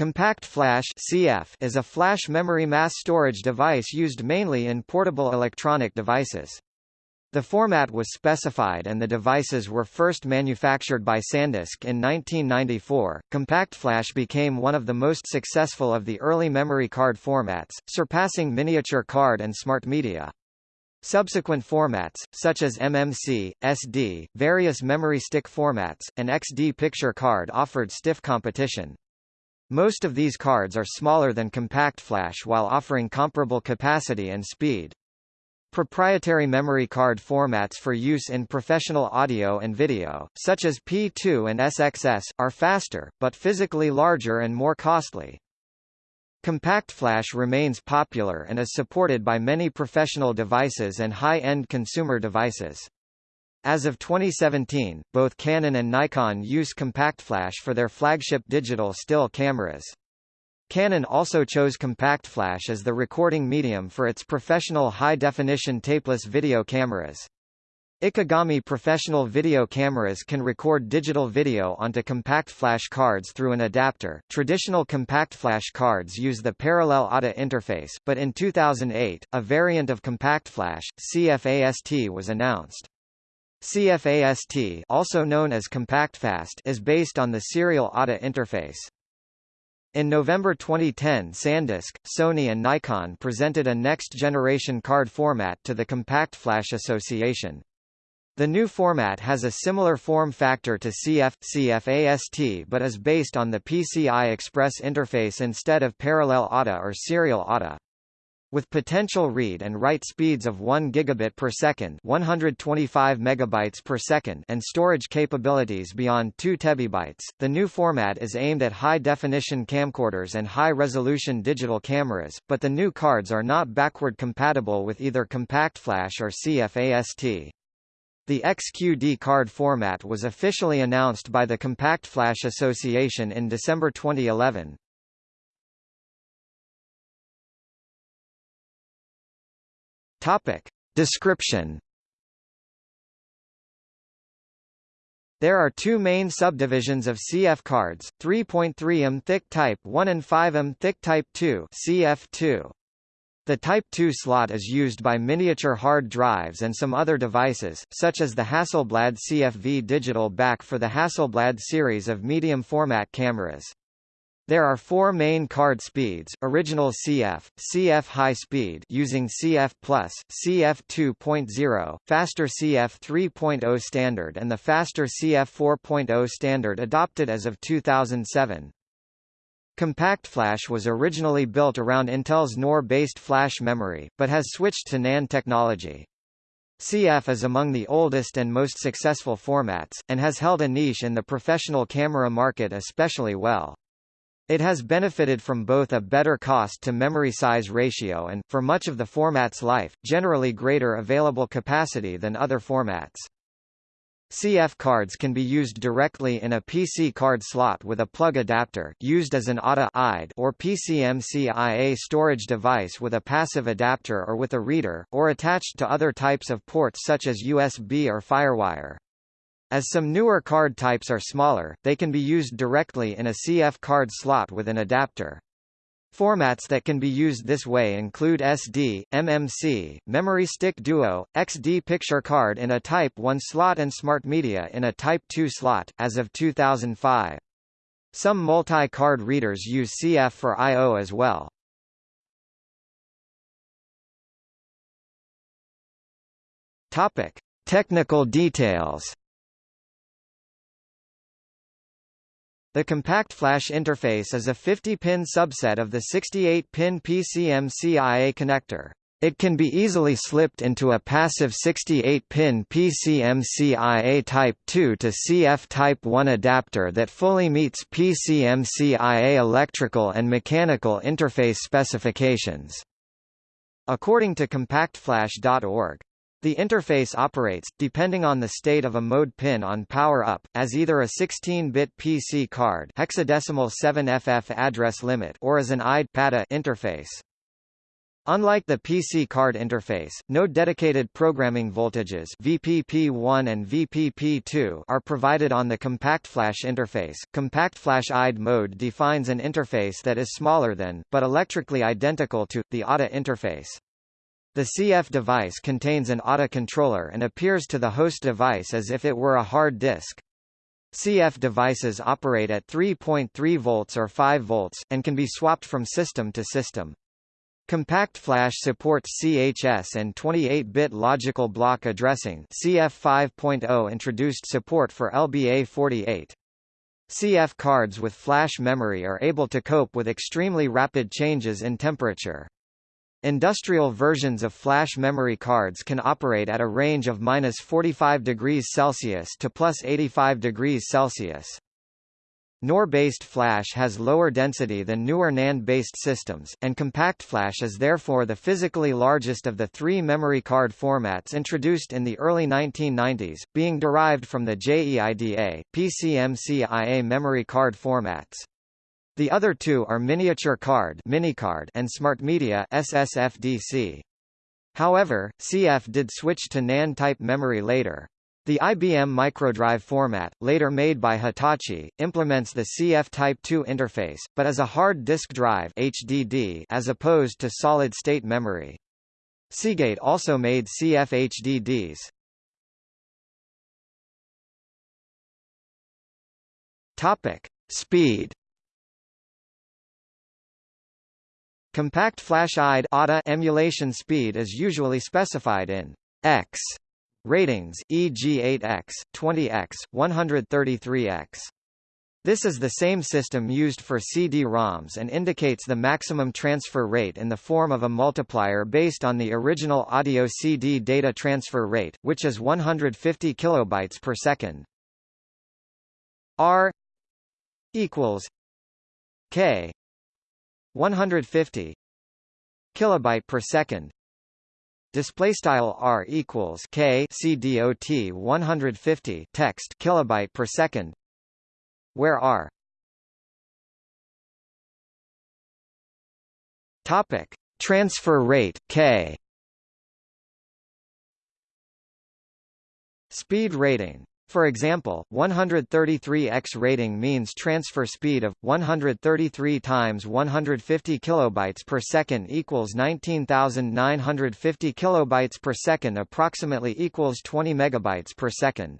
Compact Flash (CF) is a flash memory mass storage device used mainly in portable electronic devices. The format was specified and the devices were first manufactured by SanDisk in 1994. CompactFlash became one of the most successful of the early memory card formats, surpassing miniature card and smart media. Subsequent formats, such as MMC, SD, various memory stick formats, and XD picture card offered stiff competition. Most of these cards are smaller than CompactFlash while offering comparable capacity and speed. Proprietary memory card formats for use in professional audio and video, such as P2 and SXS, are faster, but physically larger and more costly. CompactFlash remains popular and is supported by many professional devices and high-end consumer devices. As of 2017, both Canon and Nikon use CompactFlash for their flagship digital still cameras. Canon also chose CompactFlash as the recording medium for its professional high-definition tapeless video cameras. Ikegami professional video cameras can record digital video onto CompactFlash cards through an adapter. Traditional CompactFlash cards use the parallel ATA interface, but in 2008, a variant of CompactFlash, CFAST was announced. CFAST also known as CompactFast is based on the serial ATA interface. In November 2010 SanDisk, Sony and Nikon presented a next-generation card format to the Compact Flash Association. The new format has a similar form factor to CF, CFAST but is based on the PCI Express interface instead of parallel ATA or serial ATA. With potential read and write speeds of 1 gigabit per second, 125 megabytes per second, and storage capabilities beyond 2 tebibytes, the new format is aimed at high-definition camcorders and high-resolution digital cameras, but the new cards are not backward compatible with either CompactFlash or CFAST. The XQD card format was officially announced by the CompactFlash Association in December 2011. Topic. Description There are two main subdivisions of CF cards, 3.3 m thick Type 1 and 5 m thick Type 2 CF2. The Type 2 slot is used by miniature hard drives and some other devices, such as the Hasselblad CFV digital back for the Hasselblad series of medium-format cameras. There are four main card speeds, original CF, CF high speed using CF+, CF 2.0, faster CF 3.0 standard and the faster CF 4.0 standard adopted as of 2007. CompactFlash was originally built around Intel's NOR-based flash memory, but has switched to NAND technology. CF is among the oldest and most successful formats, and has held a niche in the professional camera market especially well. It has benefited from both a better cost-to-memory size ratio and, for much of the format's life, generally greater available capacity than other formats. CF cards can be used directly in a PC card slot with a plug adapter used as an ATA or PCMCIA storage device with a passive adapter or with a reader, or attached to other types of ports such as USB or FireWire. As some newer card types are smaller, they can be used directly in a CF card slot with an adapter. Formats that can be used this way include SD, MMC, Memory Stick Duo, XD Picture Card in a Type 1 slot and Smart Media in a Type 2 slot, as of 2005. Some multi-card readers use CF for I.O. as well. Topic. Technical details The CompactFlash interface is a 50-pin subset of the 68-pin PCMCIA connector. It can be easily slipped into a passive 68-pin PCMCIA Type 2 to CF Type 1 adapter that fully meets PCMCIA electrical and mechanical interface specifications. According to CompactFlash.org, the interface operates, depending on the state of a mode pin on power up, as either a 16-bit PC card hexadecimal 7FF address limit or as an IDE PATA interface. Unlike the PC card interface, no dedicated programming voltages VPP1 and VPP2 are provided on the CompactFlash interface. CompactFlash IDE mode defines an interface that is smaller than, but electrically identical to, the ATA interface. The CF device contains an ATA controller and appears to the host device as if it were a hard disk. CF devices operate at 3.3 volts or 5 volts, and can be swapped from system to system. CompactFlash supports CHS and 28-bit logical block addressing CF 5.0 introduced support for LBA48. CF cards with flash memory are able to cope with extremely rapid changes in temperature. Industrial versions of flash memory cards can operate at a range of minus 45 degrees Celsius to plus 85 degrees Celsius. NOR-based flash has lower density than newer NAND-based systems, and CompactFlash is therefore the physically largest of the three memory card formats introduced in the early 1990s, being derived from the JEIDA, PCMCIA memory card formats. The other two are miniature card and smart media SSFDC. However, CF did switch to NAND-type memory later. The IBM microdrive format, later made by Hitachi, implements the CF Type 2 interface, but as a hard disk drive HDD as opposed to solid-state memory. Seagate also made CF HDDs. Topic: Speed. Compact flash IDE ATA emulation speed is usually specified in X Ratings e.g. 8x, 20x, 133x. This is the same system used for CD-ROMs and indicates the maximum transfer rate in the form of a multiplier based on the original audio CD data transfer rate, which is 150 kilobytes per second. R equals K 150 kilobyte per second. Display style r equals k c dot 150 text kilobyte per second. Where r topic transfer rate k speed rating for example, 133x rating means transfer speed of 133 times 150 kilobytes per second equals 19,950 kilobytes per second approximately equals 20 megabytes per second.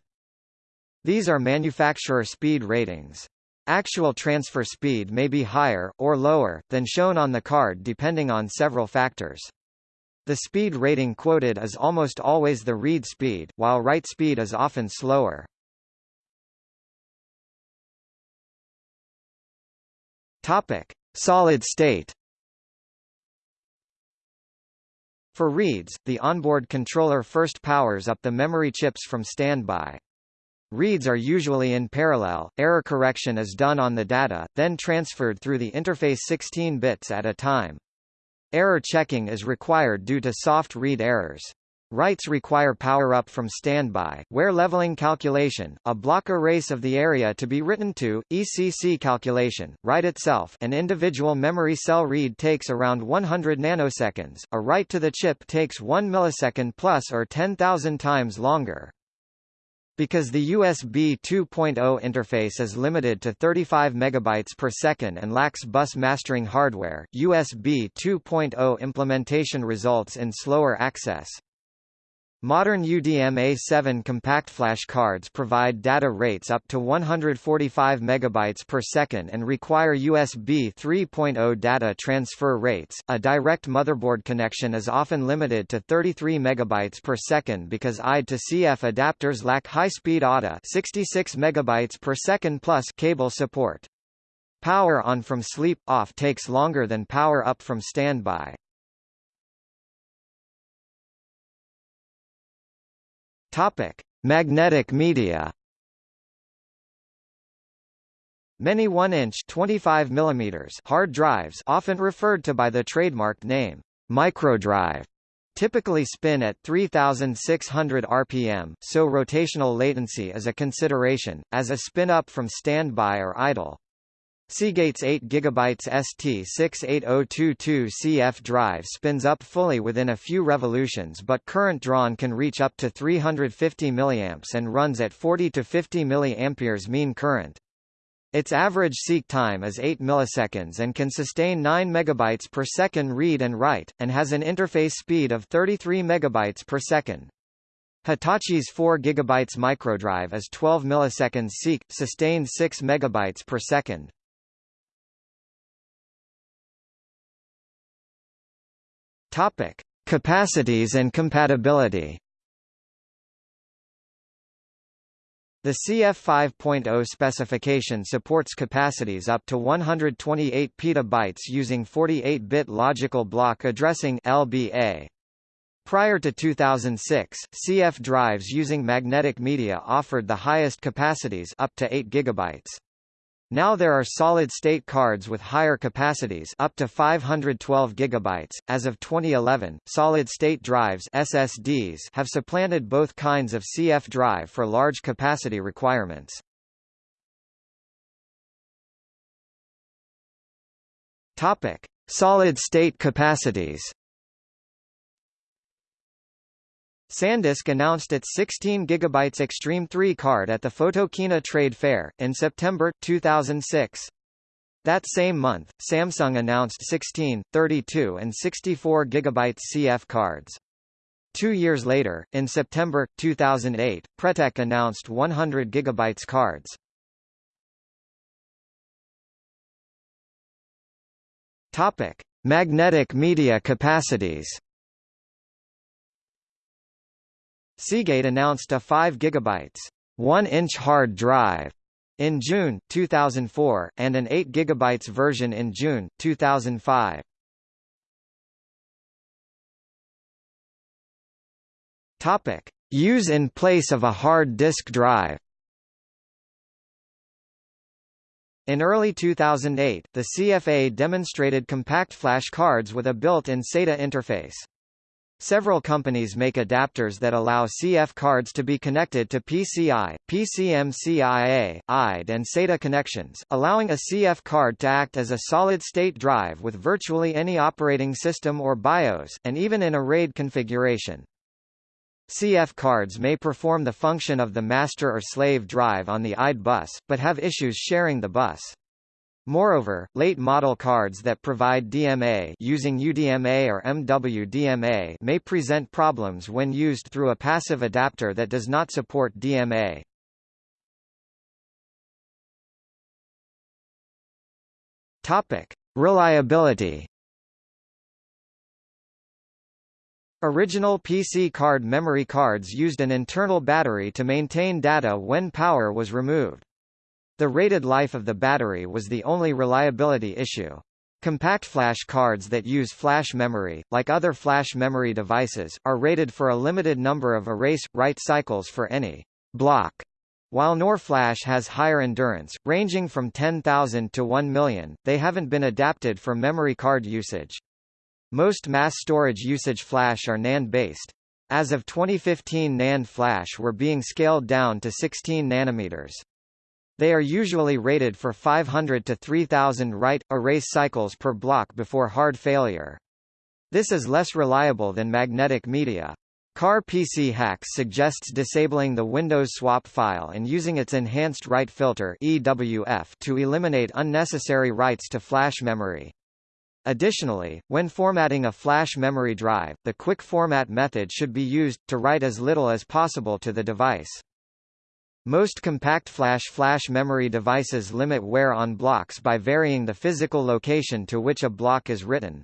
These are manufacturer speed ratings. Actual transfer speed may be higher, or lower, than shown on the card depending on several factors. The speed rating quoted is almost always the read speed, while write speed is often slower. Topic: Solid state. For reads, the onboard controller first powers up the memory chips from standby. Reads are usually in parallel, error correction is done on the data, then transferred through the interface 16 bits at a time. Error checking is required due to soft read errors. Writes require power-up from standby, where leveling calculation, a block erase of the area to be written to, ECC calculation, write itself an individual memory cell read takes around 100 nanoseconds, a write to the chip takes 1 millisecond plus or 10,000 times longer. Because the USB 2.0 interface is limited to 35 megabytes per second and lacks bus mastering hardware, USB 2.0 implementation results in slower access. Modern UDMA7 CompactFlash cards provide data rates up to 145 megabytes per second and require USB 3.0 data transfer rates. A direct motherboard connection is often limited to 33 megabytes per second because IDE to CF adapters lack high-speed ATA 66 megabytes per second plus cable support. Power on from sleep off takes longer than power up from standby. Topic: Magnetic media. Many 1-inch 25 mm hard drives often referred to by the trademarked name microdrive typically spin at 3600 rpm, so rotational latency is a consideration, as a spin up from standby or idle. Seagate's 8 GB ST68022 CF drive spins up fully within a few revolutions but current drawn can reach up to 350 mA and runs at 40 to 50 mA mean current. Its average seek time is 8 milliseconds and can sustain 9 megabytes per second read and write, and has an interface speed of 33 megabytes per second. Hitachi's 4 GB microdrive is 12 milliseconds seek, sustained 6 megabytes per second. Topic: Capacities and compatibility. The CF 5.0 specification supports capacities up to 128 petabytes using 48-bit logical block addressing (LBA). Prior to 2006, CF drives using magnetic media offered the highest capacities up to 8 gigabytes. Now there are solid-state cards with higher capacities up to 512 gigabytes. As of 2011, solid-state drives (SSDs) have supplanted both kinds of CF drive for large capacity requirements. Topic: Solid-state capacities. SanDisk announced its 16 GB Extreme 3 card at the Photokina Trade Fair, in September, 2006. That same month, Samsung announced 16, 32 and 64 GB CF cards. Two years later, in September, 2008, Pretec announced 100 GB cards. Topic. Magnetic media capacities Seagate announced a 5 GB 1-inch hard drive in June 2004 and an 8 GB version in June 2005. Topic: Use in place of a hard disk drive. In early 2008, the CFA demonstrated compact flash cards with a built-in SATA interface. Several companies make adapters that allow CF cards to be connected to PCI, PCMCIA, IDE and SATA connections, allowing a CF card to act as a solid-state drive with virtually any operating system or BIOS, and even in a RAID configuration. CF cards may perform the function of the master or slave drive on the IDE bus, but have issues sharing the bus. Moreover, late model cards that provide DMA using UDMA or MWDMA may present problems when used through a passive adapter that does not support DMA. Topic: Reliability. Original PC card memory cards used an internal battery to maintain data when power was removed. The rated life of the battery was the only reliability issue. Compact flash cards that use flash memory, like other flash memory devices, are rated for a limited number of erase-write cycles for any block. While NOR flash has higher endurance, ranging from 10,000 to 1 million, they haven't been adapted for memory card usage. Most mass storage usage flash are NAND-based. As of 2015 NAND flash were being scaled down to 16 nanometers. They are usually rated for 500 to 3000 write-erase cycles per block before hard failure. This is less reliable than magnetic media. Car PC Hacks suggests disabling the Windows swap file and using its enhanced write filter EWF to eliminate unnecessary writes to flash memory. Additionally, when formatting a flash memory drive, the quick format method should be used, to write as little as possible to the device. Most compact flash flash memory devices limit wear on blocks by varying the physical location to which a block is written.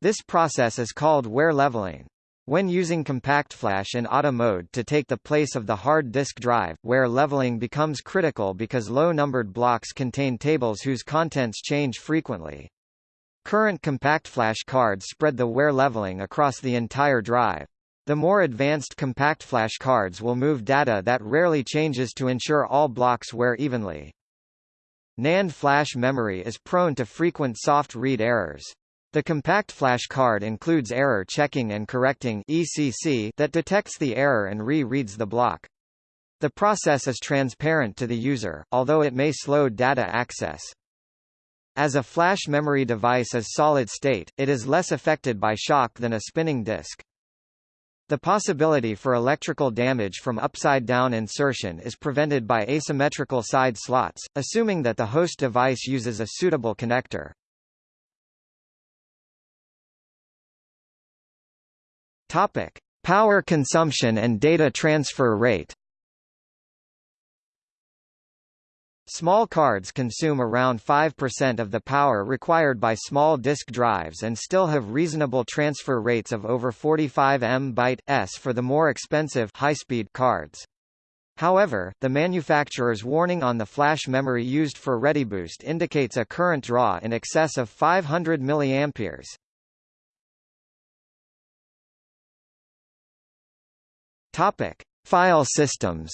This process is called wear leveling. When using compact flash in ATA mode to take the place of the hard disk drive, wear leveling becomes critical because low-numbered blocks contain tables whose contents change frequently. Current compact flash cards spread the wear leveling across the entire drive. The more advanced compact flash cards will move data that rarely changes to ensure all blocks wear evenly. NAND flash memory is prone to frequent soft read errors. The compact flash card includes error checking and correcting ECC that detects the error and re-reads the block. The process is transparent to the user, although it may slow data access. As a flash memory device is solid state, it is less affected by shock than a spinning disk. The possibility for electrical damage from upside-down insertion is prevented by asymmetrical side slots, assuming that the host device uses a suitable connector. Topic: Power consumption and data transfer rate. Small cards consume around 5% of the power required by small disk drives and still have reasonable transfer rates of over 45 MB/s for the more expensive high-speed cards. However, the manufacturer's warning on the flash memory used for ReadyBoost indicates a current draw in excess of 500 mA. Topic: File systems.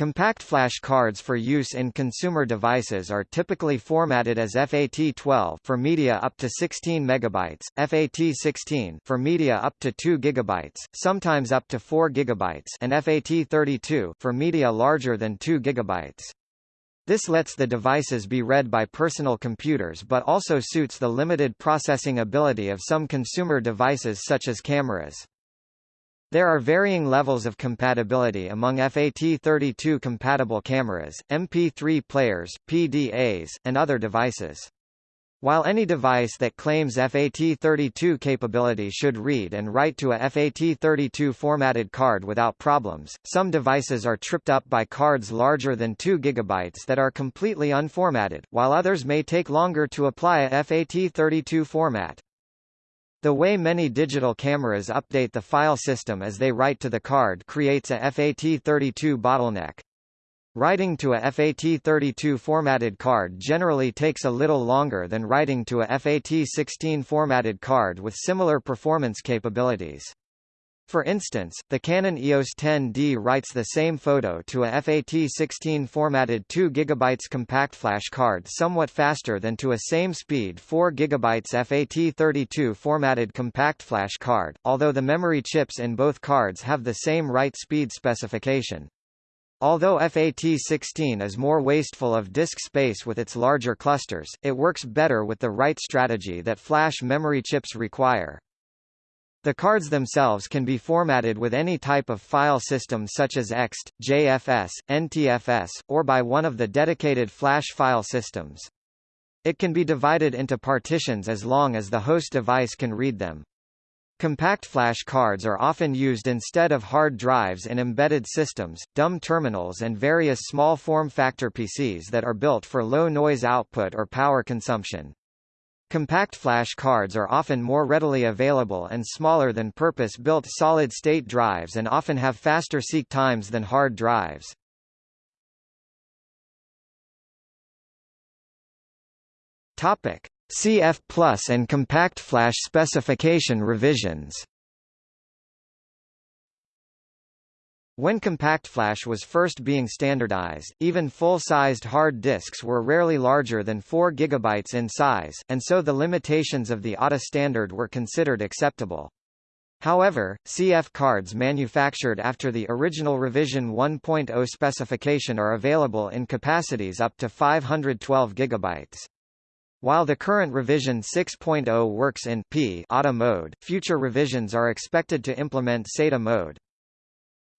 Compact flash cards for use in consumer devices are typically formatted as FAT12 for media up to 16 megabytes, FAT16 for media up to 2 gigabytes, sometimes up to 4 gigabytes, and FAT32 for media larger than 2 gigabytes. This lets the devices be read by personal computers but also suits the limited processing ability of some consumer devices such as cameras. There are varying levels of compatibility among FAT32 compatible cameras, MP3 players, PDAs, and other devices. While any device that claims FAT32 capability should read and write to a FAT32 formatted card without problems, some devices are tripped up by cards larger than 2 GB that are completely unformatted, while others may take longer to apply a FAT32 format. The way many digital cameras update the file system as they write to the card creates a FAT32 bottleneck. Writing to a FAT32 formatted card generally takes a little longer than writing to a FAT16 formatted card with similar performance capabilities. For instance, the Canon EOS 10D writes the same photo to a FAT16 formatted 2 GB compact flash card somewhat faster than to a same speed 4 GB FAT32 formatted compact flash card, although the memory chips in both cards have the same write speed specification. Although FAT16 is more wasteful of disk space with its larger clusters, it works better with the write strategy that flash memory chips require. The cards themselves can be formatted with any type of file system such as EXT, JFS, NTFS, or by one of the dedicated flash file systems. It can be divided into partitions as long as the host device can read them. Compact flash cards are often used instead of hard drives in embedded systems, dumb terminals and various small form factor PCs that are built for low noise output or power consumption. Compact flash cards are often more readily available and smaller than purpose-built solid-state drives and often have faster seek times than hard drives. Topic: CF Plus and Compact Flash specification revisions. When CompactFlash was first being standardized, even full-sized hard disks were rarely larger than 4 GB in size, and so the limitations of the ATA standard were considered acceptable. However, CF cards manufactured after the original revision 1.0 specification are available in capacities up to 512 GB. While the current revision 6.0 works in P ATA mode, future revisions are expected to implement SATA mode.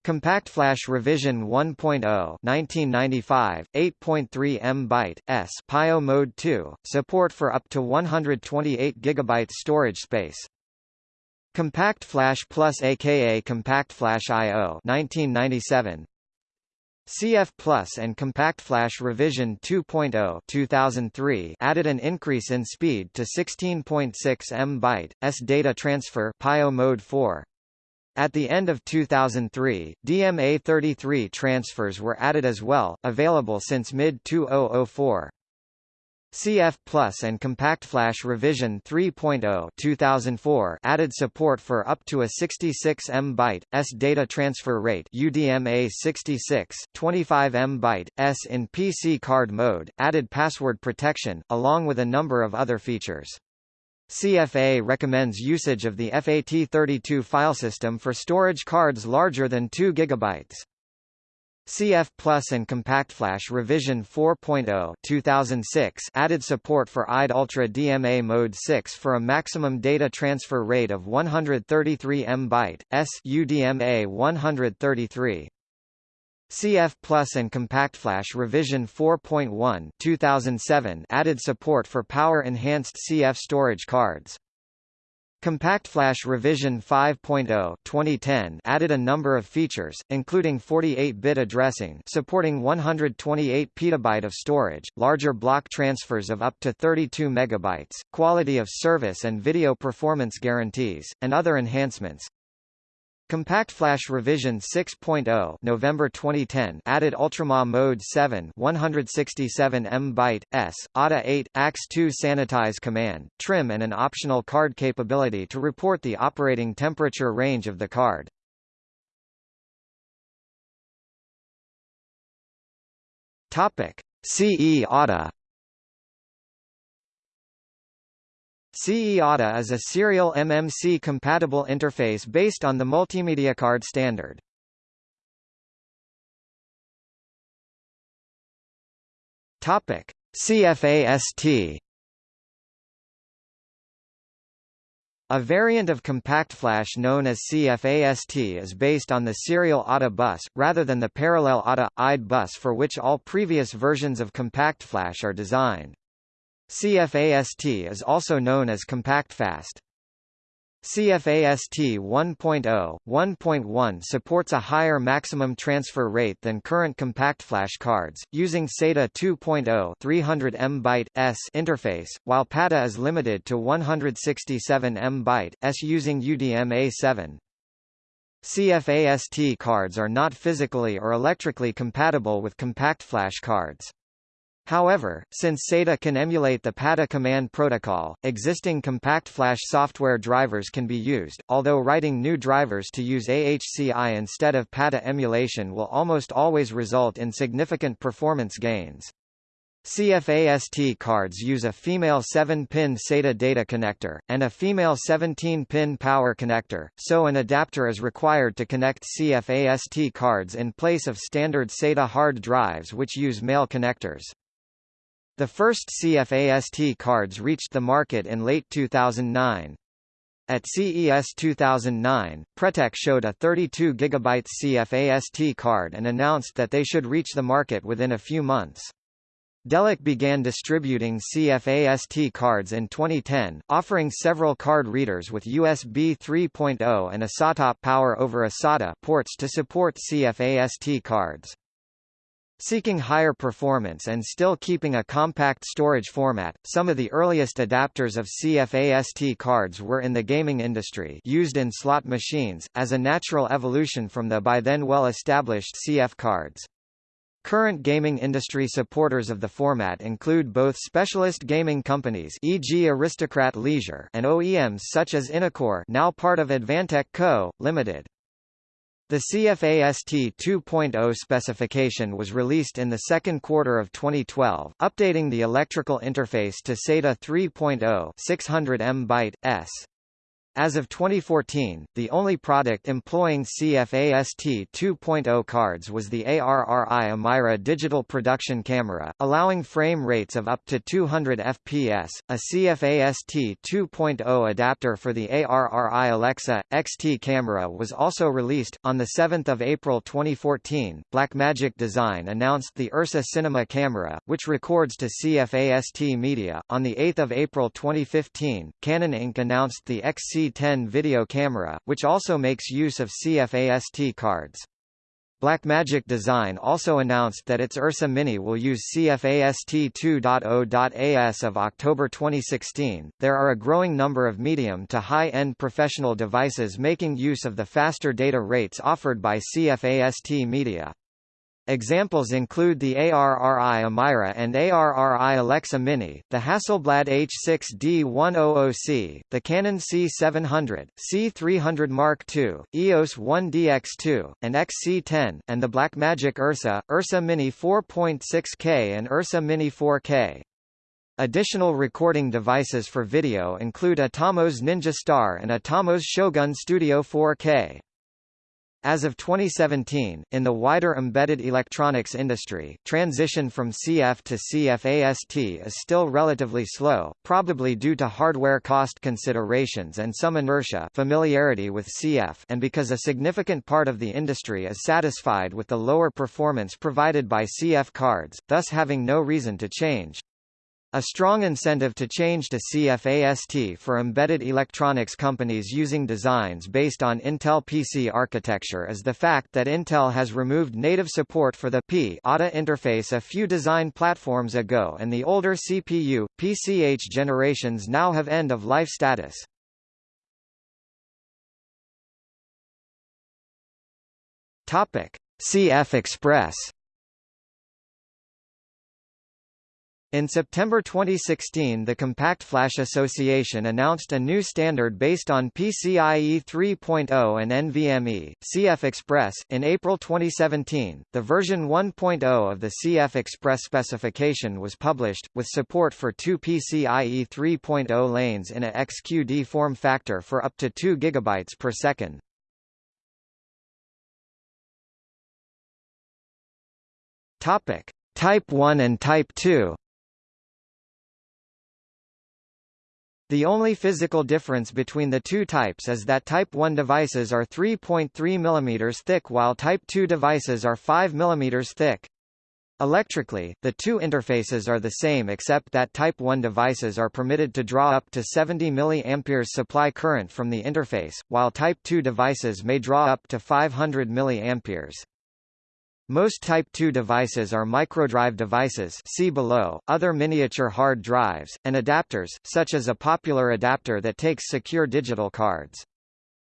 CompactFlash Revision 1.0 1995, 8.3 MB s PIO Mode 2, support for up to 128 GB storage space. Compact Flash Plus aka Compact Flash I/O 1997 CF Plus and Compact Flash Revision 2.0 2003 added an increase in speed to 16.6 MB s data transfer PIO Mode 4 at the end of 2003, DMA33 transfers were added as well, available since mid-2004. CF Plus and CompactFlash Revision 3.0 2004 added support for up to a 66 MB s data transfer rate UDMA 66 25 MB s in PC card mode, added password protection, along with a number of other features. CFA recommends usage of the FAT32 file system for storage cards larger than 2 GB. CF Plus and CompactFlash Revision 4.0 2006 added support for IDE Ultra DMA Mode 6 for a maximum data transfer rate of 133 MB, s UDMA 133. CF Plus and CompactFlash Revision 4.1 2007 added support for power-enhanced CF storage cards. CompactFlash Revision 5.0 2010 added a number of features, including 48-bit addressing supporting 128 petabyte of storage, larger block transfers of up to 32 megabytes, quality of service and video performance guarantees, and other enhancements. CompactFlash Revision 6.0 November 2010 added Ultrama Mode 7 167 MB, S, ATA 8, AX2 Sanitize command, trim and an optional card capability to report the operating temperature range of the card. Topic. CE ATA CE ATA is a serial MMC-compatible interface based on the multimedia card standard. Topic: CFAST A variant of CompactFlash known as CFAST is based on the serial ATA bus, rather than the parallel ATA IDE bus for which all previous versions of CompactFlash are designed. CFAST is also known as CompactFast. CFAST 1.0, 1.1 supports a higher maximum transfer rate than current compact flash cards, using SATA 2.0 300 MB s interface, while PATA is limited to 167 MB s using UDMA7. CFAST cards are not physically or electrically compatible with compact flash cards. However, since SATA can emulate the PATA command protocol, existing CompactFlash software drivers can be used, although writing new drivers to use AHCI instead of PATA emulation will almost always result in significant performance gains. CFAST cards use a female 7-pin SATA data connector, and a female 17-pin power connector, so an adapter is required to connect CFAST cards in place of standard SATA hard drives which use male connectors. The first CFAST cards reached the market in late 2009. At CES 2009, Pretec showed a 32 GB CFAST card and announced that they should reach the market within a few months. Delock began distributing CFAST cards in 2010, offering several card readers with USB 3.0 and a SATA power over a SATA ports to support CFAST cards. Seeking higher performance and still keeping a compact storage format, some of the earliest adapters of CFAST cards were in the gaming industry used in slot machines, as a natural evolution from the by then well-established CF cards. Current gaming industry supporters of the format include both specialist gaming companies e.g. Aristocrat Leisure and OEMs such as Innocore now part of Advantech Co., Limited. The CFAST 2.0 specification was released in the second quarter of 2012, updating the electrical interface to SATA 3.0 600 MB, s. As of 2014, the only product employing CFAST 2.0 cards was the ARRI Amira digital production camera, allowing frame rates of up to 200 fps. A CFAST 2.0 adapter for the ARRI Alexa XT camera was also released on the 7th of April 2014. Blackmagic Design announced the Ursa Cinema camera, which records to CFAST media. On the 8th of April 2015, Canon Inc announced the XC C10 video camera, which also makes use of CFAST cards. Blackmagic Design also announced that its Ursa Mini will use CFAST 2.0. As of October 2016, there are a growing number of medium to high-end professional devices making use of the faster data rates offered by CFAST media. Examples include the ARRI Amira and ARRI Alexa Mini, the Hasselblad H6D100C, the Canon C700, C300 Mark II, EOS 1DX2, and XC10, and the Blackmagic Ursa, Ursa Mini 4.6K and Ursa Mini 4K. Additional recording devices for video include Atomos Ninja Star and Atomos Shogun Studio 4K. As of 2017, in the wider embedded electronics industry, transition from CF to CFAST is still relatively slow, probably due to hardware cost considerations and some inertia familiarity with CF and because a significant part of the industry is satisfied with the lower performance provided by CF cards, thus having no reason to change. A strong incentive to change to CFAST for embedded electronics companies using designs based on Intel PC architecture is the fact that Intel has removed native support for the P ATA interface a few design platforms ago and the older CPU, PCH generations now have end-of-life status. CF Express In September 2016 the Compact Flash Association announced a new standard based on PCIe 3.0 and NVMe, CF Express. In April 2017, the version 1.0 of the CF Express specification was published, with support for two PCIe 3.0 lanes in a XQD form factor for up to 2 GB per second. Topic. Type 1 and Type 2 The only physical difference between the two types is that Type 1 devices are 3.3 mm thick while Type 2 devices are 5 mm thick. Electrically, the two interfaces are the same except that Type 1 devices are permitted to draw up to 70 mA supply current from the interface, while Type 2 devices may draw up to 500 mA. Most Type 2 devices are microdrive devices see below, other miniature hard drives, and adapters, such as a popular adapter that takes secure digital cards.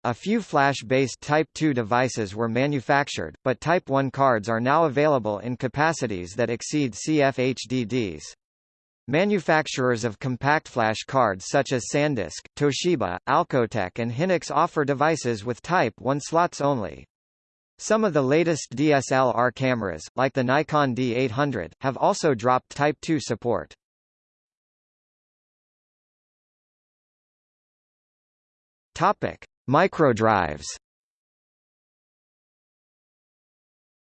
A few flash-based Type 2 devices were manufactured, but Type 1 cards are now available in capacities that exceed CF HDDs. Manufacturers of compact flash cards such as SanDisk, Toshiba, Alcotek and Hynix offer devices with Type 1 slots only. Some of the latest DSLR cameras, like the Nikon D800, have also dropped Type 2 support. Topic: Microdrives.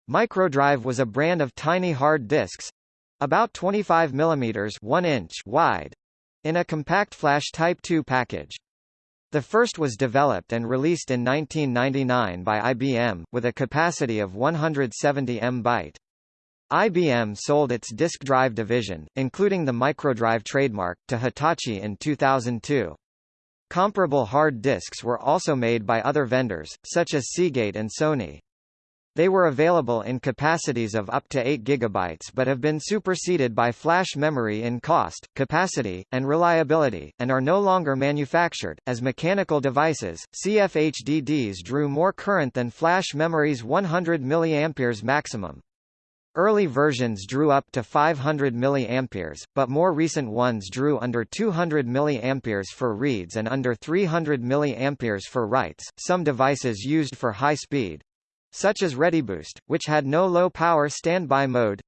Microdrive was a brand of tiny hard disks, about 25 mm 1 inch wide, in a compact flash Type 2 package. The first was developed and released in 1999 by IBM, with a capacity of 170 MB. IBM sold its disk drive division, including the microdrive trademark, to Hitachi in 2002. Comparable hard disks were also made by other vendors, such as Seagate and Sony. They were available in capacities of up to 8 GB but have been superseded by flash memory in cost, capacity, and reliability, and are no longer manufactured. As mechanical devices, CFHDDs drew more current than flash memory's 100 mA maximum. Early versions drew up to 500 mA, but more recent ones drew under 200 mA for reads and under 300 mA for writes. Some devices used for high speed, such as ReadyBoost, which had no low-power standby mode,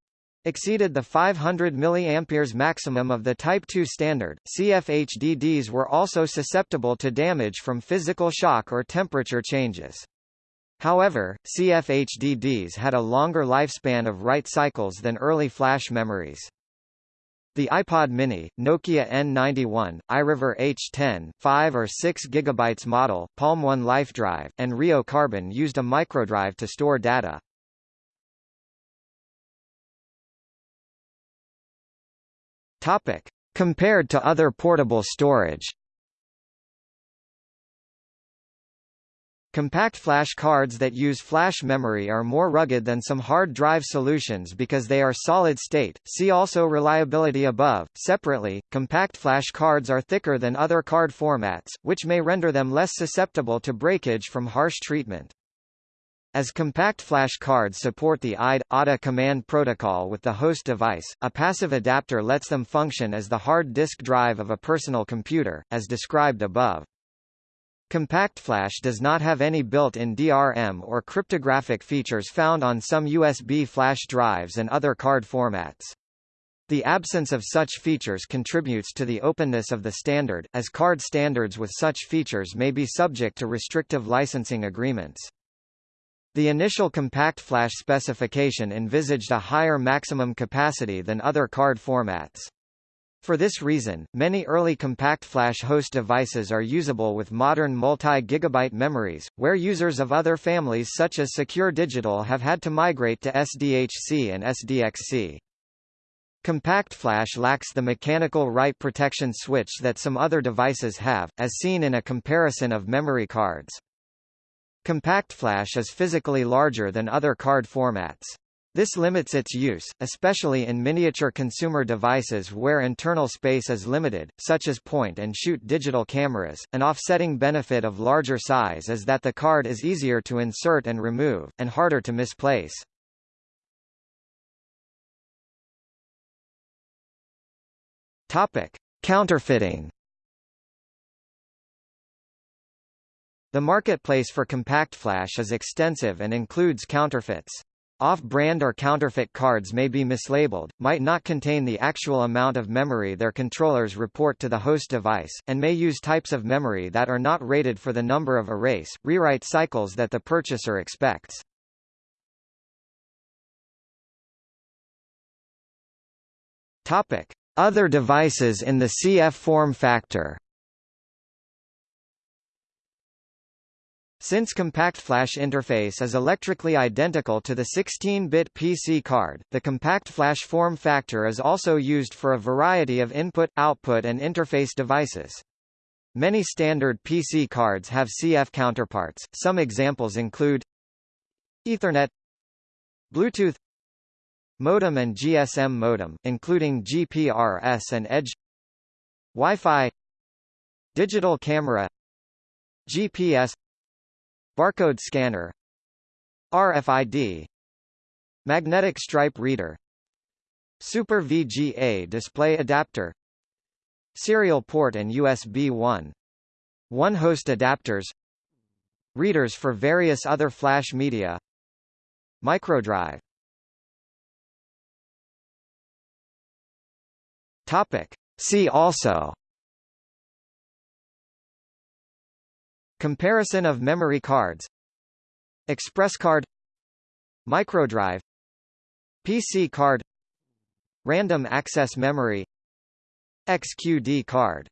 exceeded the 500 mA maximum of the Type 2 standard. CFHDDs were also susceptible to damage from physical shock or temperature changes. However, CFHDDs had a longer lifespan of write cycles than early flash memories. The iPod Mini, Nokia N91, iRiver H10, 5 or 6 GB model, Palm One LifeDrive, and Rio Carbon used a microdrive to store data. Topic. Compared to other portable storage Compact flash cards that use flash memory are more rugged than some hard drive solutions because they are solid state. See also reliability above. Separately, compact flash cards are thicker than other card formats, which may render them less susceptible to breakage from harsh treatment. As compact flash cards support the IDE ATA command protocol with the host device, a passive adapter lets them function as the hard disk drive of a personal computer, as described above. CompactFlash does not have any built-in DRM or cryptographic features found on some USB flash drives and other card formats. The absence of such features contributes to the openness of the standard, as card standards with such features may be subject to restrictive licensing agreements. The initial compact flash specification envisaged a higher maximum capacity than other card formats. For this reason, many early compact flash host devices are usable with modern multi-gigabyte memories, where users of other families such as Secure Digital have had to migrate to SDHC and SDXC. Compact flash lacks the mechanical write protection switch that some other devices have, as seen in a comparison of memory cards. Compact flash is physically larger than other card formats. This limits its use, especially in miniature consumer devices where internal space is limited, such as point-and-shoot digital cameras. An offsetting benefit of larger size is that the card is easier to insert and remove, and harder to misplace. Topic: Counterfeiting. The marketplace for compact flash is extensive and includes counterfeits. Off-brand or counterfeit cards may be mislabeled, might not contain the actual amount of memory their controllers report to the host device, and may use types of memory that are not rated for the number of erase, rewrite cycles that the purchaser expects. Topic: Other devices in the CF form factor. Since Compact Flash interface is electrically identical to the 16-bit PC card, the Compact Flash form factor is also used for a variety of input, output and interface devices. Many standard PC cards have CF counterparts, some examples include Ethernet Bluetooth Modem and GSM modem, including GPRS and Edge Wi-Fi Digital camera GPS Barcode scanner RFID Magnetic stripe reader Super VGA display adapter Serial port and USB 1. One host adapters Readers for various other flash media Microdrive Topic. See also Comparison of memory cards Express card Microdrive PC card Random access memory XQD card